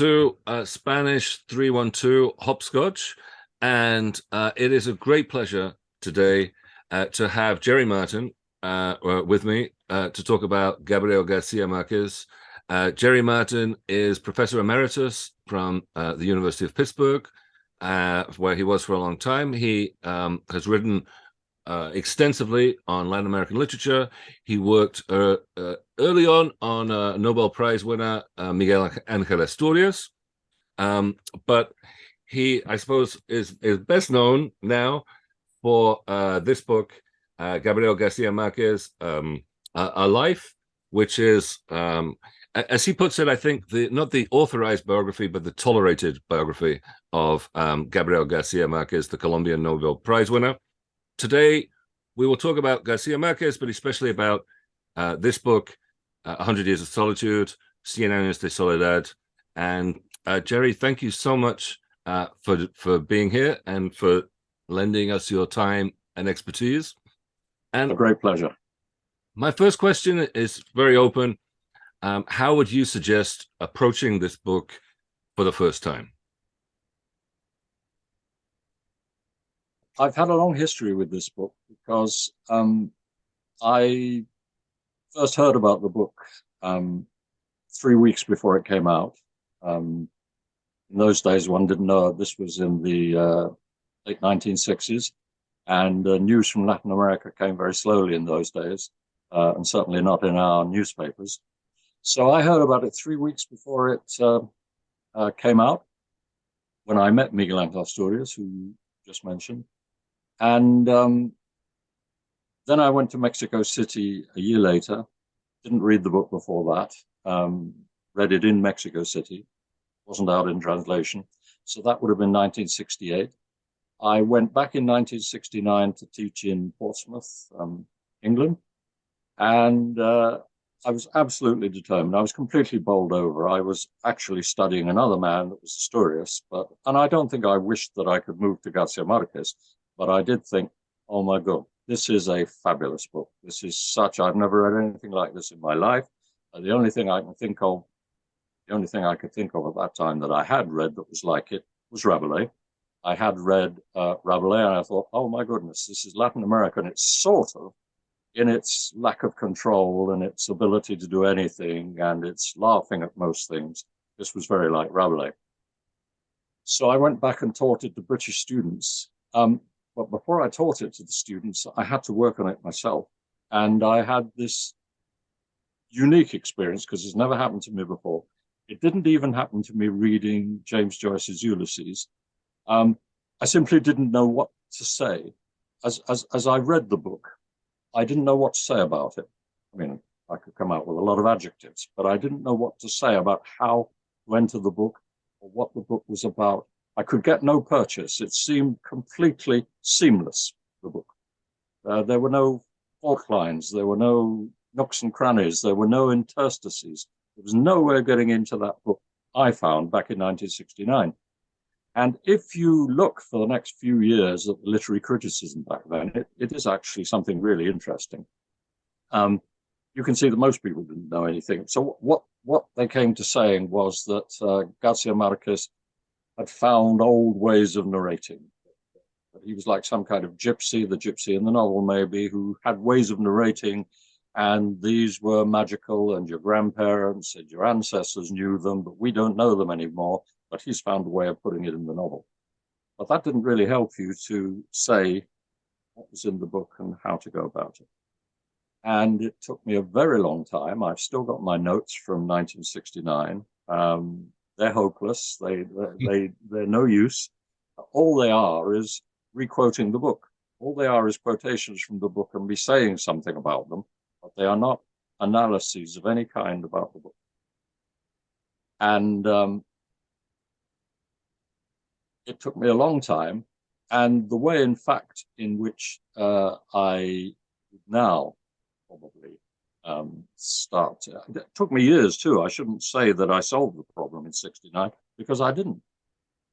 To uh, Spanish 312 Hopscotch. And uh, it is a great pleasure today uh, to have Jerry Martin uh, uh, with me uh, to talk about Gabriel Garcia Marquez. Jerry Martin is Professor Emeritus from the University of Pittsburgh, where he was for a long time. He um, has written extensively on Latin American literature. He worked early on on uh, Nobel Prize winner uh, Miguel Angel Asturias, um, but he, I suppose, is is best known now for uh, this book, Gabriel Garcia Marquez, um, a, a, Life, which is, um, as he puts it, I think the not the authorized biography, but the tolerated biography of um, Gabriel Garcia Marquez, the Colombian Nobel Prize winner. Today, we will talk about Garcia Marquez, but especially about uh, this book, uh, 100 Years of Solitude, Cien Años de Soledad. And uh, Jerry, thank you so much uh, for, for being here and for lending us your time and expertise. And a great pleasure. My first question is very open. Um, how would you suggest approaching this book for the first time? I've had a long history with this book because um, I first heard about the book um, three weeks before it came out. Um, in those days, one didn't know this was in the uh, late 1960s, and uh, news from Latin America came very slowly in those days, uh, and certainly not in our newspapers. So I heard about it three weeks before it uh, uh, came out, when I met Miguel Angel Asturias, who you just mentioned. And um, then I went to Mexico City a year later. Didn't read the book before that. Um, read it in Mexico City. Wasn't out in translation. So that would have been 1968. I went back in 1969 to teach in Portsmouth, um, England. And uh, I was absolutely determined. I was completely bowled over. I was actually studying another man that was Asturias, but and I don't think I wished that I could move to Garcia Marquez but I did think, oh my God, this is a fabulous book. This is such, I've never read anything like this in my life. The only thing I can think of, the only thing I could think of at that time that I had read that was like it was Rabelais. I had read uh, Rabelais and I thought, oh my goodness, this is Latin America and it's sort of in its lack of control and its ability to do anything and its laughing at most things. This was very like Rabelais. So I went back and taught it to British students. Um, but before I taught it to the students, I had to work on it myself. And I had this unique experience because it's never happened to me before. It didn't even happen to me reading James Joyce's Ulysses. Um, I simply didn't know what to say. As, as, as I read the book, I didn't know what to say about it. I mean, I could come out with a lot of adjectives, but I didn't know what to say about how to enter the book or what the book was about I could get no purchase. It seemed completely seamless, the book. Uh, there were no fault lines, there were no nooks and crannies, there were no interstices. There was no way of getting into that book I found back in 1969. And if you look for the next few years at the literary criticism back then, it, it is actually something really interesting. Um, you can see that most people didn't know anything. So what, what they came to saying was that uh, Garcia Marquez had found old ways of narrating. He was like some kind of gypsy, the gypsy in the novel maybe, who had ways of narrating and these were magical and your grandparents and your ancestors knew them, but we don't know them anymore. But he's found a way of putting it in the novel. But that didn't really help you to say what was in the book and how to go about it. And it took me a very long time. I've still got my notes from 1969. Um, they're hopeless. They, they, they're no use. All they are is requoting the book. All they are is quotations from the book and me saying something about them, but they are not analyses of any kind about the book. And um, it took me a long time. And the way, in fact, in which uh, I now probably um, start. It took me years too. I shouldn't say that I solved the problem in 69 because I didn't.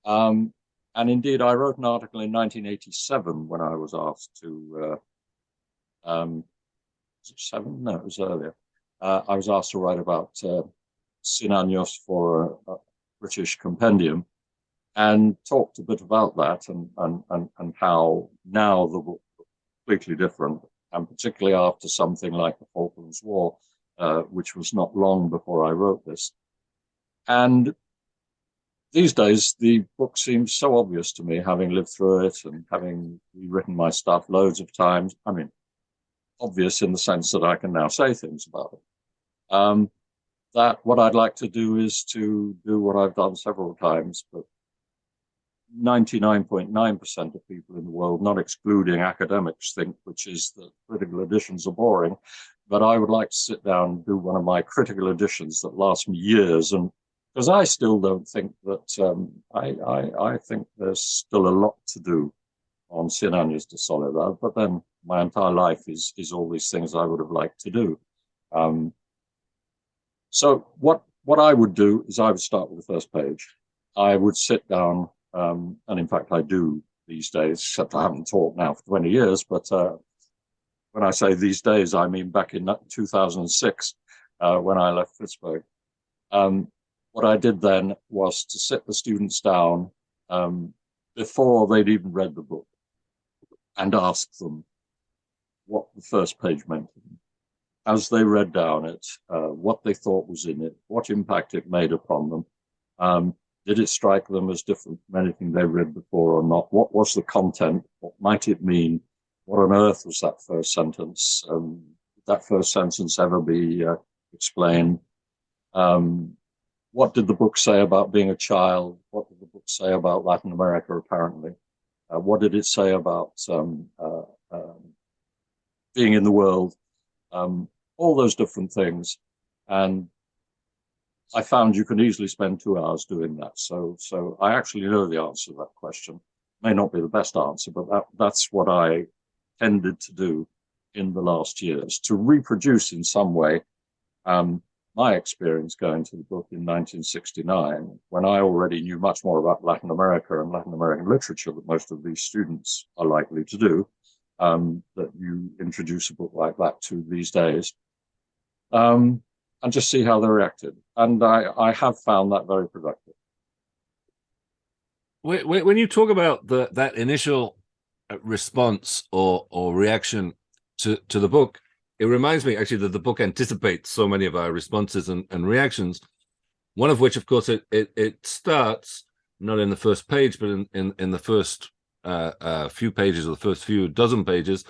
Um, and indeed, I wrote an article in 1987 when I was asked to, uh, um, seven? No, it was earlier. Uh, I was asked to write about uh, Cien Años for a, British compendium and talked a bit about that and, and, and, and how now the book completely different, and particularly after something like the Falklands War, uh, which was not long before I wrote this. And these days, the book seems so obvious to me, having lived through it and having rewritten my stuff loads of times. I mean, obvious in the sense that I can now say things about it. Um, that what I'd like to do is to do what I've done several times, but 99.9% of people in the world, not excluding academics, think, which is that critical editions are boring. But I would like to sit down and do one of my critical editions that lasts me years. And because I still don't think that, um, I, I, I, think there's still a lot to do on Cien Años de Soledad, but then my entire life is, is all these things I would have liked to do. Um, so what, what I would do is I would start with the first page. I would sit down um, and in fact, I do these days, except I haven't taught now for 20 years. But uh, when I say these days, I mean back in 2006 uh, when I left Pittsburgh. Um, what I did then was to sit the students down um, before they'd even read the book and ask them what the first page meant as they read down it, uh, what they thought was in it, what impact it made upon them, um, did it strike them as different from anything they read before or not? What was the content? What might it mean? What on earth was that first sentence? Um, did that first sentence ever be uh, explained? Um, what did the book say about being a child? What did the book say about Latin America, apparently? Uh, what did it say about um, uh, um, being in the world? Um, all those different things. And I found you can easily spend two hours doing that. So, so I actually know the answer to that question. May not be the best answer, but that, that's what I tended to do in the last years to reproduce in some way um, my experience going to the book in 1969, when I already knew much more about Latin America and Latin American literature that most of these students are likely to do, um, that you introduce a book like that to these days. Um, and just see how they reacted. And I, I have found that very productive. When when you talk about the that initial uh, response or or reaction to to the book, it reminds me actually that the book anticipates so many of our responses and, and reactions. One of which, of course, it it, it starts not in the first page, but in in, in the first uh, uh, few pages or the first few dozen pages,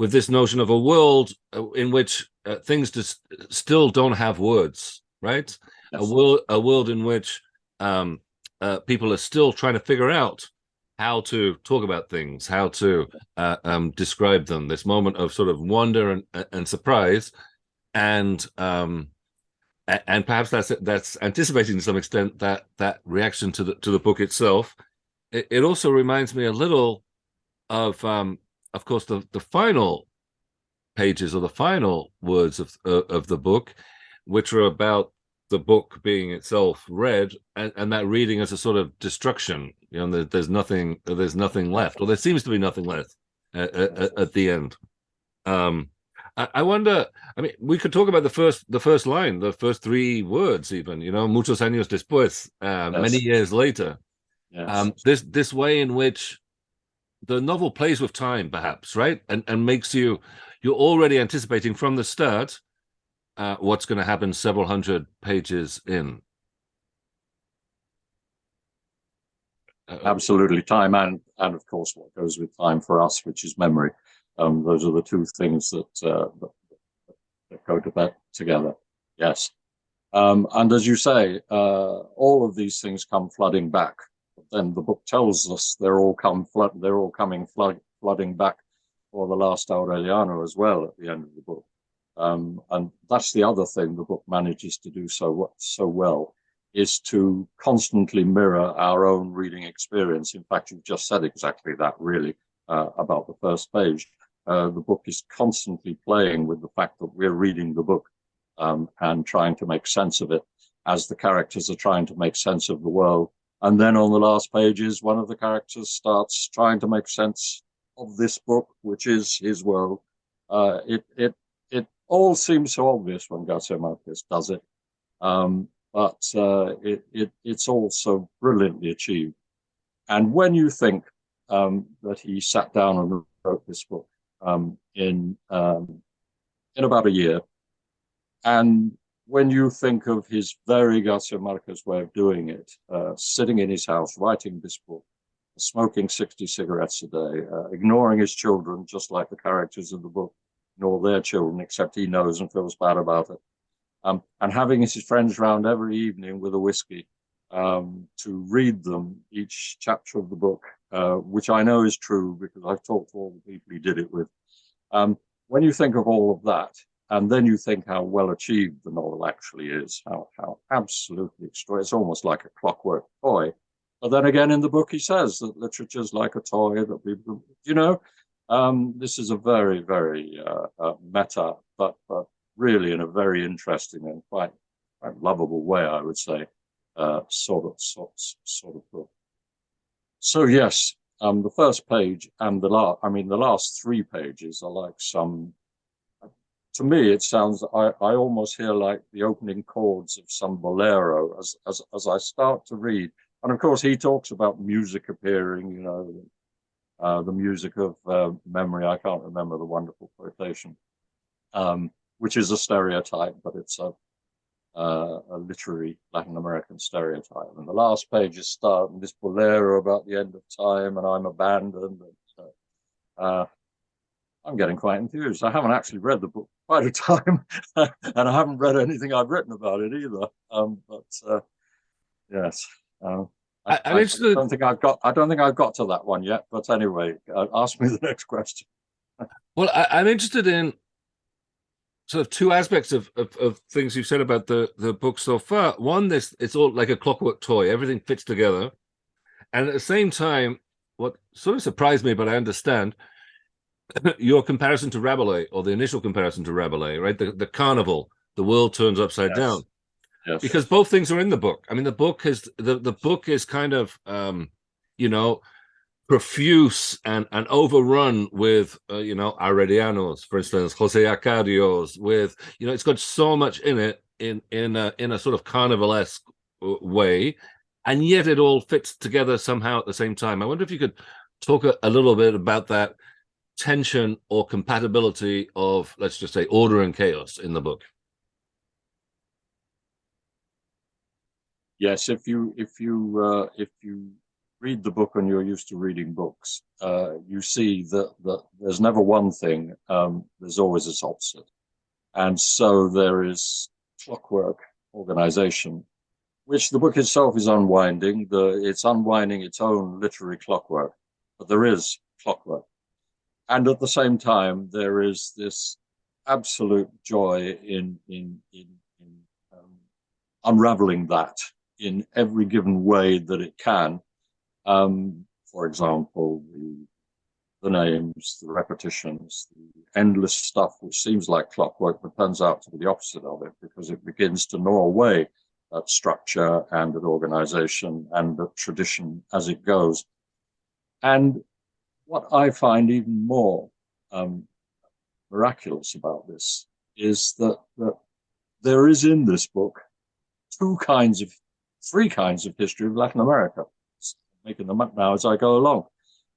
with this notion of a world uh, in which uh, things just still don't have words, right? Yes. A world, a world in which um, uh, people are still trying to figure out how to talk about things, how to uh, um, describe them. This moment of sort of wonder and, and surprise, and um, and perhaps that's that's anticipating to some extent that that reaction to the to the book itself. It, it also reminds me a little of um, of course, the, the final pages or the final words of uh, of the book, which are about the book being itself read and, and that reading as a sort of destruction. You know, there's nothing, there's nothing left, or there seems to be nothing left at, at, at the end. Um, I, I wonder. I mean, we could talk about the first, the first line, the first three words, even. You know, muchos años después, uh, yes. many years later. Yes. Um, this this way in which the novel plays with time, perhaps, right, and and makes you you're already anticipating from the start uh, what's going to happen several hundred pages in. Uh, Absolutely, time and and of course what goes with time for us, which is memory. Um, those are the two things that, uh, that, that go to bed together. Yes, um, and as you say, uh, all of these things come flooding back then the book tells us they're all come flood, they're all coming flood, flooding back for the last Aureliano as well at the end of the book. Um, and that's the other thing the book manages to do so so well is to constantly mirror our own reading experience. In fact, you've just said exactly that really uh, about the first page. Uh, the book is constantly playing with the fact that we're reading the book um, and trying to make sense of it as the characters are trying to make sense of the world and then on the last pages, one of the characters starts trying to make sense of this book, which is his world. Uh, it, it, it all seems so obvious when Garcia Marquez does it. Um, but uh, it, it, it's also brilliantly achieved. And when you think um, that he sat down and wrote this book um, in um, in about a year, and when you think of his very Garcia Marquez way of doing it, uh, sitting in his house writing this book, smoking 60 cigarettes a day, uh, ignoring his children, just like the characters in the book ignore their children, except he knows and feels bad about it. Um, and having his friends round every evening with a whiskey um, to read them each chapter of the book, uh, which I know is true because I've talked to all the people he did it with. Um, when you think of all of that, and then you think how well achieved the novel actually is, how, how absolutely extraordinary. It's almost like a clockwork toy. But then again, in the book, he says that literature is like a toy that people, you know, um, this is a very, very uh, uh, meta, but, but really in a very interesting and quite, quite lovable way, I would say, uh, sort of sort, sort of book. So yes, um, the first page and the last, I mean, the last three pages are like some to me, it sounds, I, I almost hear like the opening chords of some bolero as, as, as I start to read. And of course, he talks about music appearing, you know, uh, the music of uh, memory. I can't remember the wonderful quotation, um, which is a stereotype, but it's a, uh, a literary Latin American stereotype. And the last pages start with this bolero about the end of time and I'm abandoned. And, uh, uh, I'm getting quite enthused. I haven't actually read the book quite a time, and I haven't read anything I've written about it either. Um, but uh, yes, um, I, I, I, don't think I've got. I don't think I've got to that one yet. But anyway, uh, ask me the next question. well, I, am interested in sort of two aspects of, of, of things you've said about the the book so far. One, this it's all like a clockwork toy; everything fits together, and at the same time, what sort of surprised me, but I understand your comparison to Rabelais, or the initial comparison to Rabelais, right? The the carnival, the world turns upside yes. down. Yes. Because both things are in the book. I mean, the book is the, the book is kind of um, you know, profuse and, and overrun with uh, you know Aurelianos, for instance, Jose Arcadios, with you know, it's got so much in it in in a in a sort of carnivalesque uh, way, and yet it all fits together somehow at the same time. I wonder if you could talk a, a little bit about that tension or compatibility of, let's just say, order and chaos in the book? Yes, if you if you uh, if you read the book and you're used to reading books, uh, you see that that there's never one thing. Um, there's always its opposite, and so there is clockwork organization, which the book itself is unwinding. The it's unwinding its own literary clockwork, but there is clockwork and at the same time, there is this absolute joy in in in, in um, unraveling that in every given way that it can. Um, for example, the, the names, the repetitions, the endless stuff, which seems like clockwork, but turns out to be the opposite of it because it begins to gnaw away at structure and at organization and at tradition as it goes. And what I find even more um, miraculous about this is that, that there is in this book two kinds of, three kinds of history of Latin America. I'm making them up now as I go along.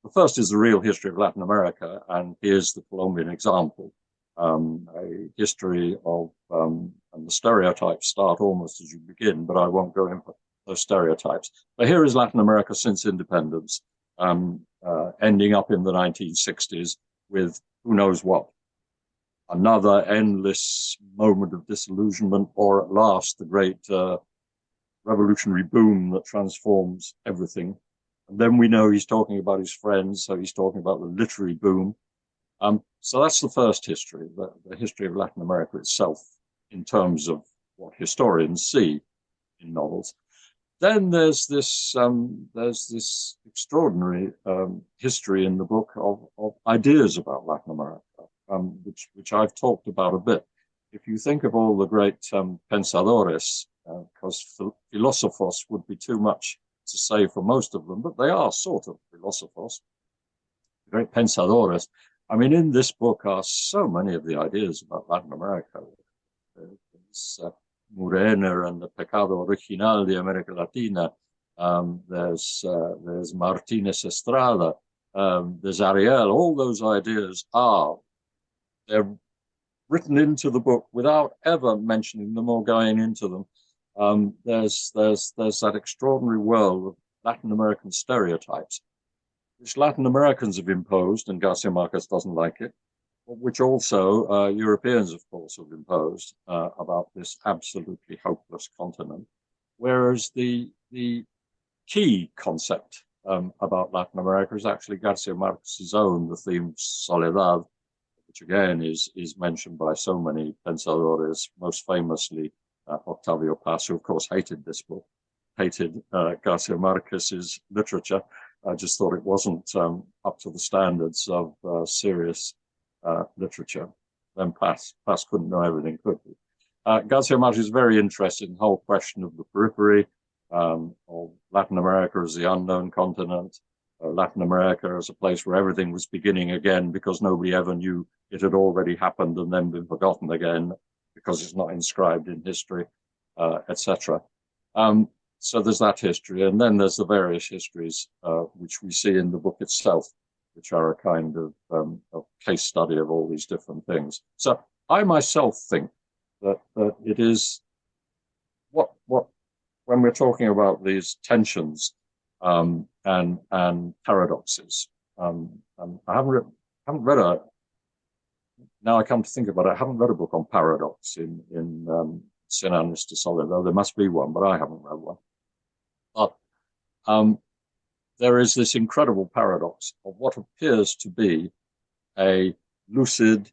The first is the real history of Latin America, and here's the Colombian example. Um, a history of, um, and the stereotypes start almost as you begin, but I won't go into those stereotypes. But here is Latin America since independence um, uh, ending up in the 1960s with who knows what. Another endless moment of disillusionment, or at last the great uh, revolutionary boom that transforms everything. And then we know he's talking about his friends, so he's talking about the literary boom. Um, so that's the first history, the, the history of Latin America itself, in terms of what historians see in novels then there's this um, there's this extraordinary um, history in the book of, of ideas about Latin America, um, which which I've talked about a bit. If you think of all the great um, pensadores, because uh, philosophos would be too much to say for most of them, but they are sort of philosophos, great pensadores. I mean, in this book are so many of the ideas about Latin America. There's uh, Renner and the Pecado Original de America Latina. Um, there's uh, there's Martinez Estrada. Um, there's Ariel. All those ideas are they're written into the book without ever mentioning them or going into them. Um, there's there's there's that extraordinary world of Latin American stereotypes, which Latin Americans have imposed, and Garcia Marquez doesn't like it, which also uh, Europeans, of course, have imposed uh, about this absolutely hopeless continent. Whereas the the key concept um, about Latin America is actually Garcia Marquez's own, the theme of Soledad, which again is is mentioned by so many pensadores, most famously uh, Octavio Paz, who of course hated this book, hated uh, Garcia Marquez's literature. I just thought it wasn't um, up to the standards of uh, serious uh, literature. Then Paz, Paz couldn't know everything, could he? Uh, Garcia Marquez is very interested in the whole question of the periphery, um, of Latin America as the unknown continent, uh, Latin America as a place where everything was beginning again because nobody ever knew it had already happened and then been forgotten again because it's not inscribed in history, uh, etc. Um, so there's that history, and then there's the various histories uh, which we see in the book itself, which are a kind of, um, of case study of all these different things. So I myself think that, that it is what what when we're talking about these tensions um, and and paradoxes. Um, and I haven't read, haven't read a now I come to think about it, I haven't read a book on paradox in, in um, Años de Soledad. There must be one, but I haven't read one. But um, there is this incredible paradox of what appears to be a lucid,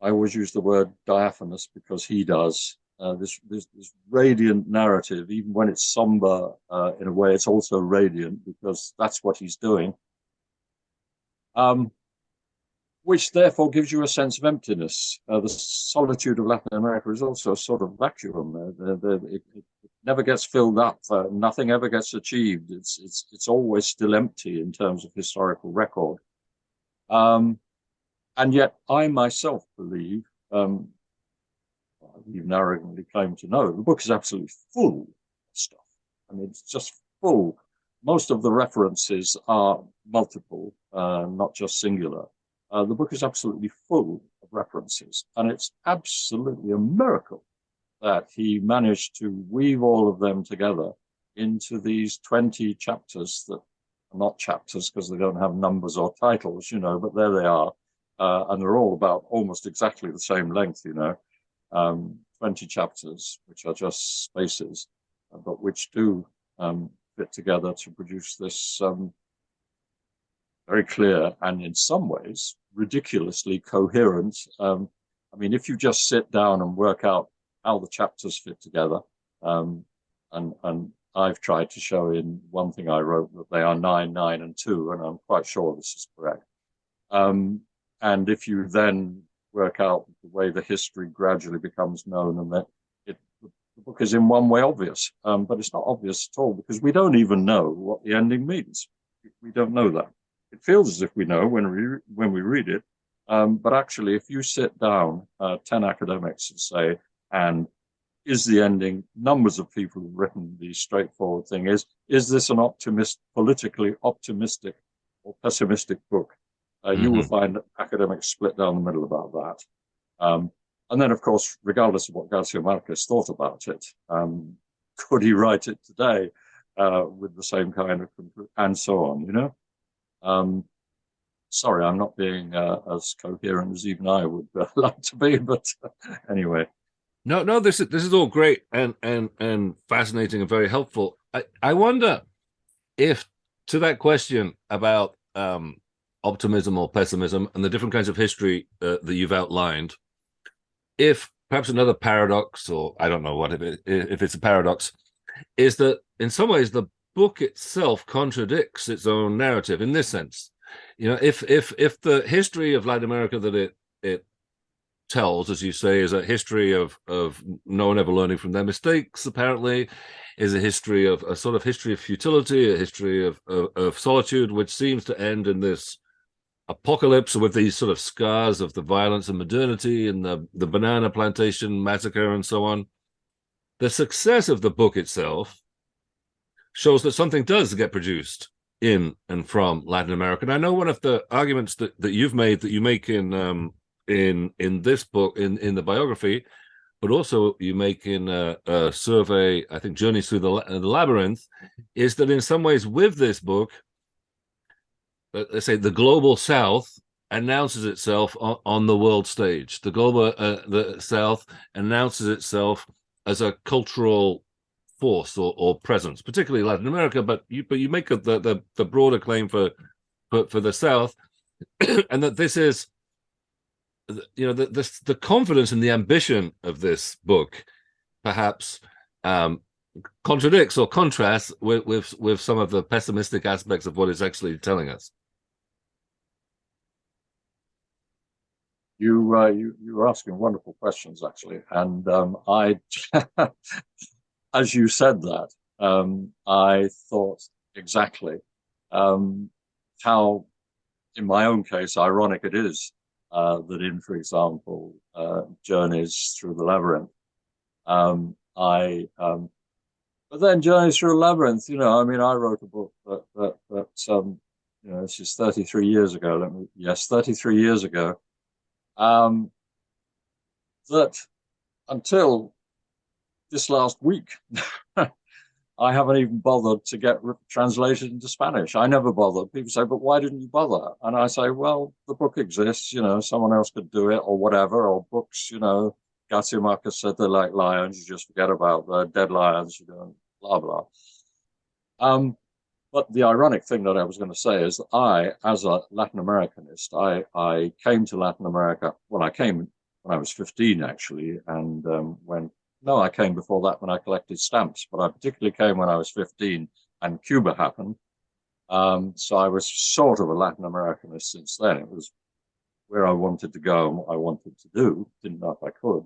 I always use the word diaphanous because he does, uh, this, this, this, radiant narrative, even when it's somber uh, in a way, it's also radiant because that's what he's doing. Um, which therefore gives you a sense of emptiness. Uh, the solitude of Latin America is also a sort of vacuum. Uh, it, it, never gets filled up. Uh, nothing ever gets achieved. It's it's it's always still empty in terms of historical record. Um, and yet, I myself believe, um, even arrogantly claim to know, the book is absolutely full of stuff. I mean, it's just full. Most of the references are multiple, uh, not just singular. Uh, the book is absolutely full of references, and it's absolutely a miracle that he managed to weave all of them together into these 20 chapters that are not chapters because they don't have numbers or titles, you know, but there they are. Uh, and they're all about almost exactly the same length, you know, um, 20 chapters, which are just spaces, but which do um, fit together to produce this um, very clear and in some ways ridiculously coherent. Um, I mean, if you just sit down and work out how the chapters fit together, um, and and I've tried to show in one thing I wrote that they are nine, nine, and two, and I'm quite sure this is correct. Um, and if you then work out the way the history gradually becomes known, and that it, the book is in one way obvious, um, but it's not obvious at all because we don't even know what the ending means. We don't know that it feels as if we know when we when we read it, um, but actually, if you sit down, uh, ten academics and say, and is the ending? Numbers of people have written the straightforward thing: is is this an optimist, politically optimistic or pessimistic book? Uh, mm-hmm. You will mm-hmm. find academics split down the middle about that. Um, and then, of course, regardless of what Garcia Marquez thought about it, um, could he write it today uh, with the same kind of, and so on, you know? Um, sorry, I'm not being uh, as coherent as even I would uh, like to be, but uh, anyway. No, no, this is this is all great and and and fascinating and very helpful. I I wonder if to that question about um, optimism or pessimism and the different kinds of history uh, that you've outlined, if perhaps another paradox, or I don't know what if it, if it's a paradox, is that in some ways the book itself contradicts its own narrative in this sense. You know, if if if the history of Latin America that it it tells, as you say, is a history of of no one ever learning from their mistakes, apparently, is a history of a sort of history of futility, a history of, of, of solitude, which seems to end in this apocalypse with these sort of scars of the violence and modernity and the the banana plantation massacre and so on. the success of the book itself shows that something does get produced in and from Latin America. And I know one of the arguments that, that you've made that you make in um, in in this book in in the biography, but also you make in a, a survey, I think, Journeys Through the, the Labyrinth, is that in some ways with this book, let's say the global South announces itself on, on the world stage. The global uh, the South announces itself as a cultural force or, or presence, particularly Latin America. But you but you make the the, the broader claim for, for for the South, and that this is you know the, the the confidence and the ambition of this book perhaps um contradicts or contrasts with with with some of the pessimistic aspects of what it's actually telling us. You uh, you you were asking wonderful questions actually and um i as you said that um i thought exactly um how in my own case ironic it is uh, that in, for example, uh, Journeys Through the Labyrinth. Um, I, um, but then Journeys Through the Labyrinth, you know, I mean, I wrote a book that, that, that um, you know, this is 33 years ago. Let me, yes, 33 years ago. Um, that until this last week, I haven't even bothered to get translated into Spanish. I never bothered. People say, but why didn't you bother? And I say, well, the book exists, you know, someone else could do it or whatever, or books, you know, Marquez said they're like lions, you just forget about the dead lions, you know, blah, blah. Um, but the ironic thing that I was going to say is that I, as a Latin Americanist, I, I came to Latin America, when I came when I was 15, actually, and um, went no, I came before that when I collected stamps, but I particularly came when I was 15 and Cuba happened. Um, so I was sort of a Latin Americanist since then. It was where I wanted to go and what I wanted to do. Didn't know if I could.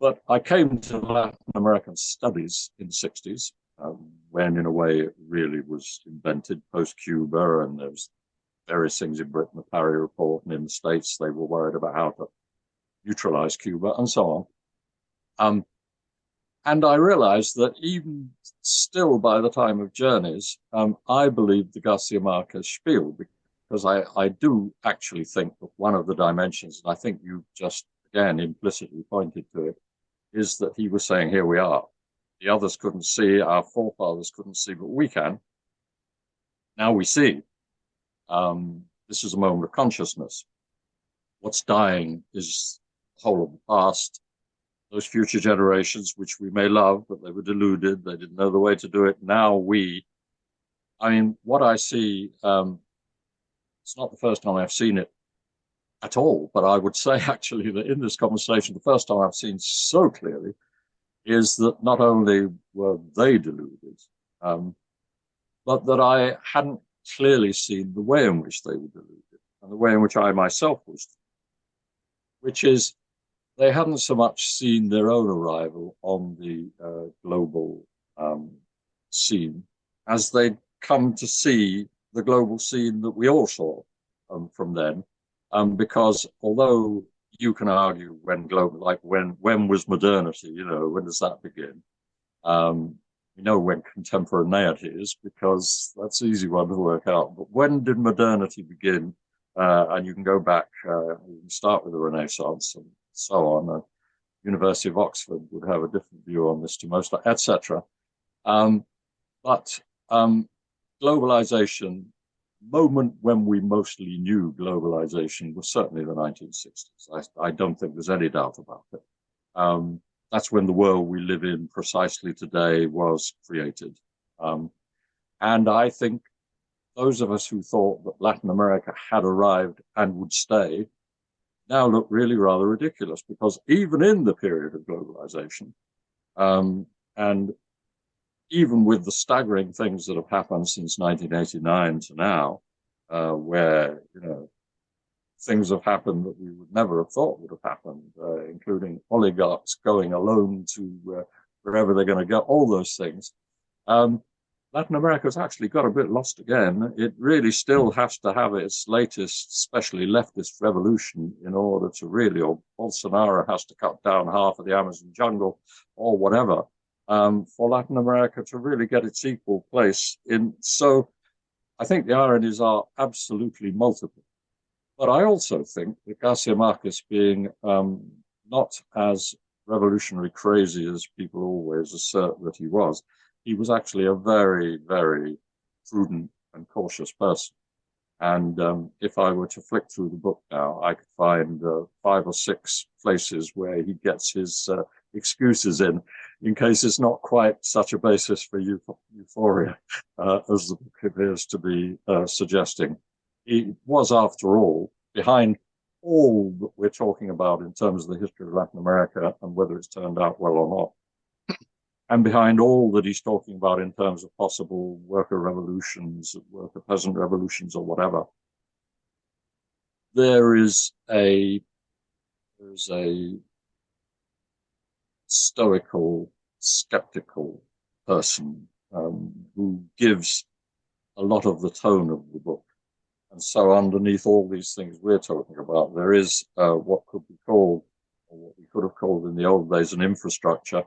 But I came to Latin American studies in the 60s, um, when in a way it really was invented post-Cuba and there was various things in Britain, the Parry Report, and in the States, they were worried about how to neutralize Cuba and so on. Um, and I realized that even still by the time of Journeys, um, I believed the Garcia Marquez spiel because I, I do actually think that one of the dimensions, and I think you just again implicitly pointed to it, is that he was saying, here we are. The others couldn't see, our forefathers couldn't see, but we can. Now we see. Um, this is a moment of consciousness. What's dying is the whole of the past, those future generations, which we may love, but they were deluded. They didn't know the way to do it. Now we, I mean, what I see, um, it's not the first time I've seen it at all, but I would say actually that in this conversation, the first time I've seen so clearly is that not only were they deluded, um, but that I hadn't clearly seen the way in which they were deluded and the way in which I myself was, which is they hadn't so much seen their own arrival on the uh, global um, scene as they'd come to see the global scene that we all saw um, from then. Um, because although you can argue when global, like when when was modernity? You know, when does that begin? Um, we know when contemporaneity is because that's an easy one to work out. But when did modernity begin? Uh, and you can go back, uh, you can start with the Renaissance and so on. The University of Oxford would have a different view on this to most, etc. Um, but um, globalization, moment when we mostly knew globalization was certainly the 1960s. I, I don't think there's any doubt about it. Um, that's when the world we live in precisely today was created. Um, and I think those of us who thought that Latin America had arrived and would stay now look really rather ridiculous because even in the period of globalization, um, and even with the staggering things that have happened since 1989 to now, uh, where, you know, things have happened that we would never have thought would have happened, uh, including oligarchs going alone to uh, wherever they're going to go, all those things. Um, Latin America's actually got a bit lost again. It really still has to have its latest, especially leftist revolution in order to really, or Bolsonaro has to cut down half of the Amazon jungle or whatever, um, for Latin America to really get its equal place in. So I think the ironies are absolutely multiple. But I also think that Garcia Marquez being um, not as revolutionary crazy as people always assert that he was, he was actually a very, very prudent and cautious person. And um, if I were to flick through the book now, I could find uh, five or six places where he gets his uh, excuses in, in case it's not quite such a basis for euphoria uh, as the book appears to be uh, suggesting. He was, after all, behind all that we're talking about in terms of the history of Latin America and whether it's turned out well or not. And behind all that he's talking about in terms of possible worker revolutions, worker peasant revolutions or whatever, there is a there's a stoical, skeptical person um, who gives a lot of the tone of the book. And so underneath all these things we're talking about, there is uh, what could be called, or what we could have called in the old days, an infrastructure.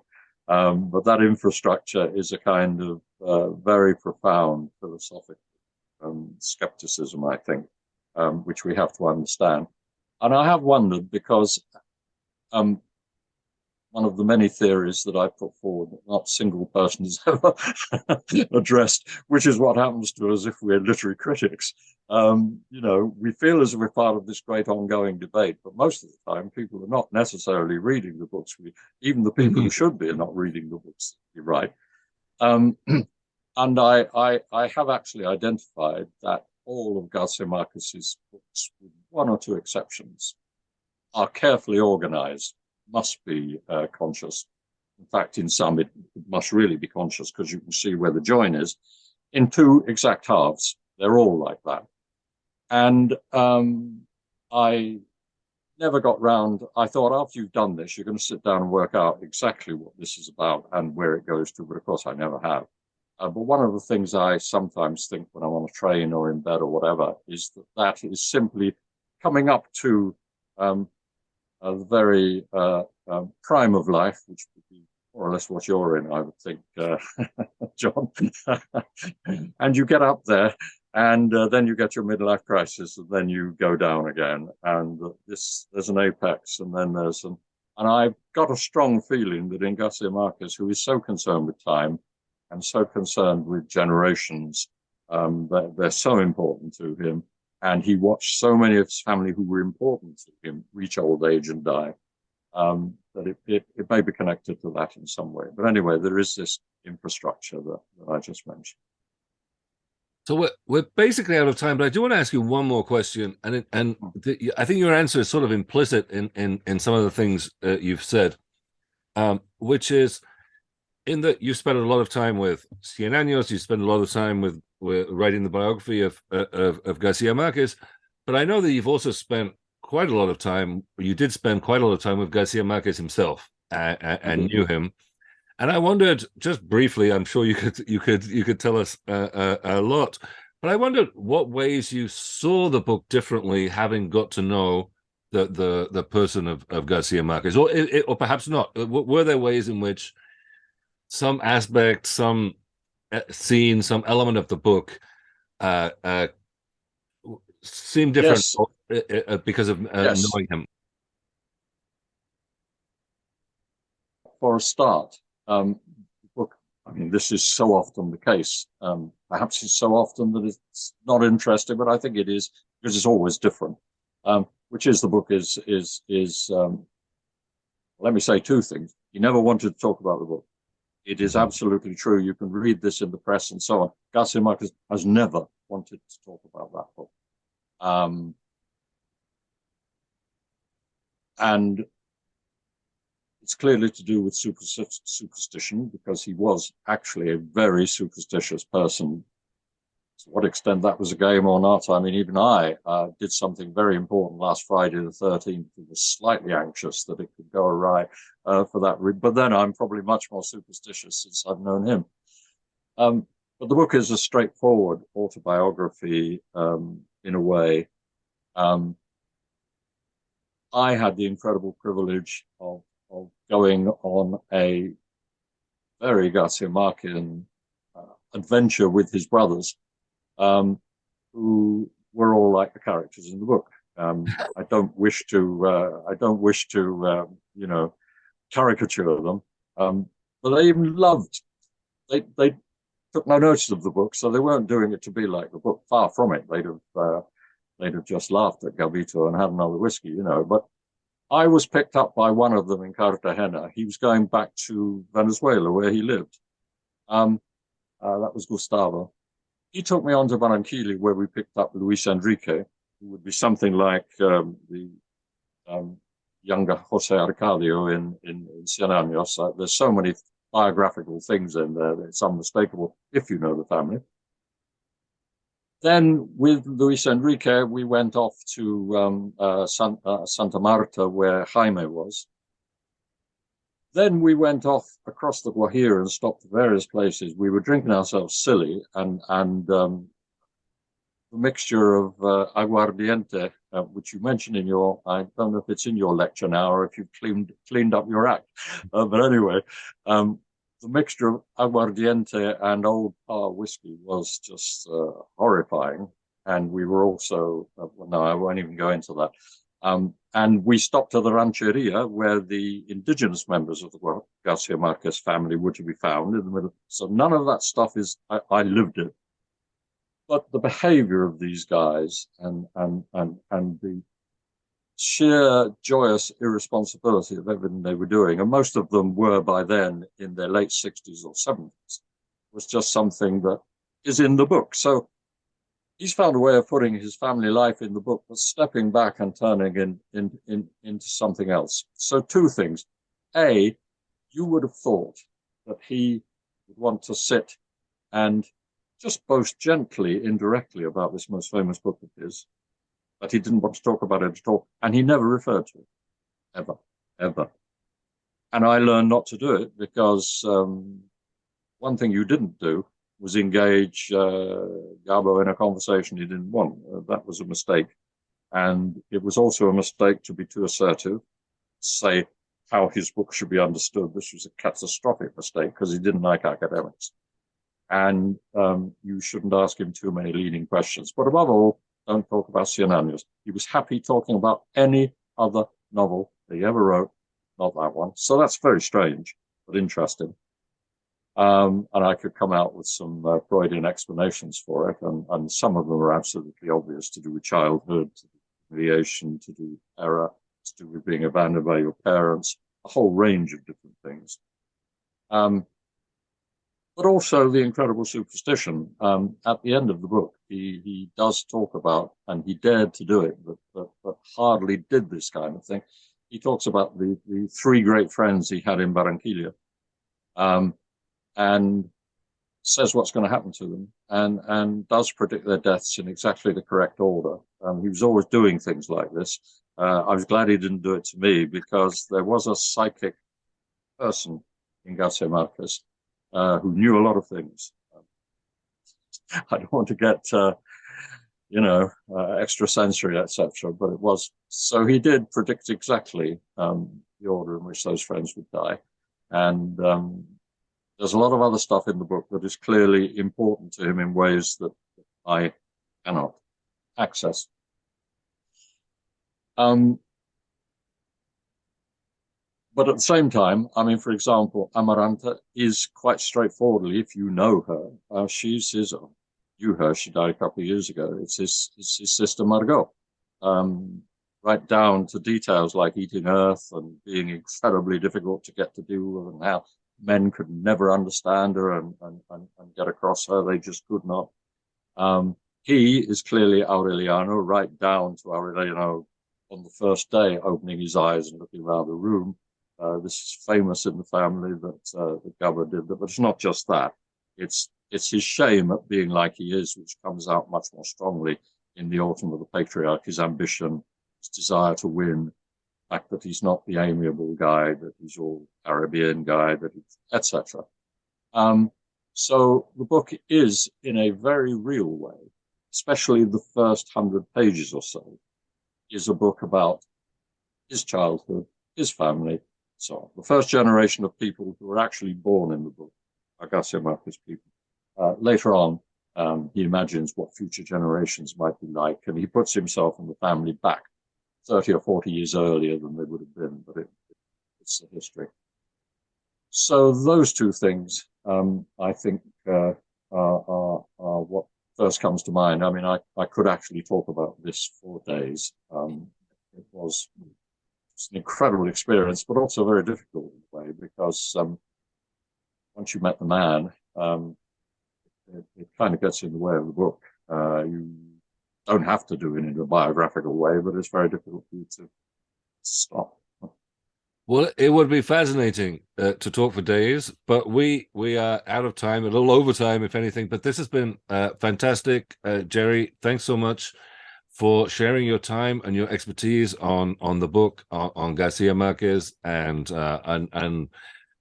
Um, but that infrastructure is a kind of uh, very profound philosophical um, skepticism, I think, um, which we have to understand. And I have wondered because um, one of the many theories that I put forward that not a single person has ever addressed, which is what happens to us if we're literary critics. Um, you know, we feel as if we're part of this great ongoing debate, but most of the time people are not necessarily reading the books. We, even the people who mm-hmm. should be are not reading the books that we write. Um, and I, I, I have actually identified that all of Garcia Marquez's books, with one or two exceptions, are carefully organized must be uh, conscious. In fact, in some, it, must really be conscious because you can see where the join is. In two exact halves, they're all like that. And um, I never got round. I thought after you've done this, you're going to sit down and work out exactly what this is about and where it goes to. But of course, I never have. Uh, but one of the things I sometimes think when I'm on a train or in bed or whatever is that that is simply coming up to um, the very uh, um, prime of life, which would be more or less what you're in, I would think, uh, John. and you get up there, and uh, then you get your midlife crisis, and then you go down again. And this, there's an apex, and then there's an. And I've got a strong feeling that in Garcia Marquez, who is so concerned with time and so concerned with generations, um, that they're so important to him, and he watched so many of his family who were important to him reach old age and die um, that it, it, it, may be connected to that in some way. But anyway, there is this infrastructure that, that I just mentioned. So we're, we're basically out of time, but I do want to ask you one more question, and it, and hmm. the, I think your answer is sort of implicit in in in some of the things uh, you've said, um, which is in that you spent a lot of time with Cien Años, you spend a lot of time with writing the biography of, uh, of, of Garcia Marquez, but I know that you've also spent quite a lot of time. You did spend quite a lot of time with Garcia Marquez himself, and, and mm -hmm. knew him. And I wondered, just briefly, I'm sure you could you could you could tell us uh, uh, a lot, but I wondered what ways you saw the book differently, having got to know the the the person of, of Garcia Marquez, or or perhaps not. Were there ways in which some aspect, some scene, some element of the book uh, uh, seem different yes. Uh, uh, because of uh, yes. knowing him? For a start, um, book, I mean, this is so often the case. Um, perhaps it's so often that it's not interesting, but I think it is because it's always different. Um, which is the book is is is. Um, let me say two things. He never wanted to talk about the book. It is absolutely true. You can read this in the press and so on. Garcia Marquez has never wanted to talk about that book. Um, and it's clearly to do with superstition because he was actually a very superstitious person to what extent that was a game or not, I mean, even I uh, did something very important last Friday the 13th. I was slightly anxious that it could go awry uh, for that. But then I'm probably much more superstitious since I've known him. Um, but the book is a straightforward autobiography um, in a way. Um, I had the incredible privilege of, of going on a very Garcia Marquez uh, adventure with his brothers, um, who were all like the characters in the book. Um, I don't wish to, uh, I don't wish to, uh, you know, caricature them, um, but they even loved, they, they took no notice of the book, so they weren't doing it to be like the book. Far from it. They'd have, uh, they'd have just laughed at Gabito and had another whiskey, you know. But I was picked up by one of them in Cartagena. He was going back to Venezuela, where he lived. Um, uh, that was Gustavo. He took me on to Barranquilla, where we picked up Luis Enrique, who would be something like um, the um, younger Jose Arcadio in, in, in Cien Años. Uh, there's so many biographical things in there that it's unmistakable if you know the family. Then with Luis Enrique, we went off to um, uh, San, uh, Santa Marta, where Jaime was. Then we went off across the Guajira and stopped at various places. We were drinking ourselves silly, and and um, the mixture of uh, aguardiente, uh, which you mentioned in your, I don't know if it's in your lecture now or if you've cleaned cleaned up your act, uh, but anyway, um, the mixture of aguardiente and Old Parr whiskey was just uh, horrifying. And we were also, uh, well, no, I won't even go into that. Um, and we stopped at the rancheria where the indigenous members of the Garcia Marquez family were to be found in the middle. So none of that stuff is, I, I lived it. But the behavior of these guys and, and, and, and the sheer joyous irresponsibility of everything they were doing, and most of them were by then in their late 60s or 70s, was just something that is in the book. So he's found a way of putting his family life in the book, but stepping back and turning in, in, in, into something else. So two things. A, you would have thought that he would want to sit and just boast gently, indirectly about this most famous book of his, but he didn't want to talk about it at all. And he never referred to it, ever, ever. And I learned not to do it because um, one thing you didn't do was engage uh, Gabo in a conversation he didn't want. Uh, that was a mistake. And it was also a mistake to be too assertive, say how his book should be understood. This was a catastrophic mistake because he didn't like academics. And um, you shouldn't ask him too many leading questions. But above all, don't talk about Cien He was happy talking about any other novel that he ever wrote, not that one. So that's very strange, but interesting. Um, and I could come out with some uh, Freudian explanations for it, and, and some of them are absolutely obvious to do with childhood, to do with to do with error, to do with being abandoned by your parents, a whole range of different things. Um, but also the incredible superstition. Um, at the end of the book, he, he does talk about, and he dared to do it, but, but, but hardly did this kind of thing. He talks about the, the three great friends he had in Barranquilla, um, and says what's going to happen to them, and, and does predict their deaths in exactly the correct order. Um, he was always doing things like this. Uh, I was glad he didn't do it to me because there was a psychic person in Garcia Marquez uh, who knew a lot of things. I don't want to get, uh, you know, uh, extrasensory, etc. But it was so he did predict exactly um, the order in which those friends would die, and um, there's a lot of other stuff in the book that is clearly important to him in ways that I cannot access. Um, but at the same time, I mean, for example, Amaranta is quite straightforwardly, if you know her, uh, she's his, you her, she died a couple of years ago. It's his, it's his sister Margot, um, right down to details like eating earth and being incredibly difficult to get to do with and how men could never understand her and, and, and, and get across her. They just could not. Um, he is clearly Aureliano, right down to Aureliano on the first day, opening his eyes and looking around the room uh, this is famous in the family that uh, the governor did that, but it's not just that. It's it's his shame at being like he is, which comes out much more strongly in the autumn of the patriarch. His ambition, his desire to win, that he's not the amiable guy, that he's all Caribbean guy, that etc. Um, So the book is, in a very real way, especially the first hundred pages or so, is a book about his childhood, his family, so on. The first generation of people who were actually born in the book Marquez people. Uh, later on, um, he imagines what future generations might be like, and he puts himself and the family back 30 or 40 years earlier than they would have been, but it, it's the history. So those two things, um, I think, uh, are, are, are, what first comes to mind. I mean, I, I could actually talk about this for days. Um, it was an incredible experience, but also very difficult in a way because um, once you met the man, um, it, it, kind of gets in the way of the book. Uh, you don't have to do it in a biographical way, but it's very difficult for you to stop. Well, it would be fascinating uh, to talk for days, but we we are out of time, a little over time, if anything. But this has been uh, fantastic, uh, Jerry. Thanks so much for sharing your time and your expertise on on the book on, on Garcia Marquez and uh, and and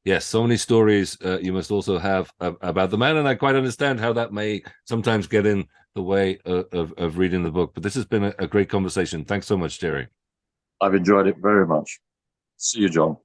yes, so many stories uh, you must also have about the man, and I quite understand how that may sometimes get in the way of of, of reading the book. But this has been a, a great conversation. Thanks so much, Jerry. I've enjoyed it very much. See you, John.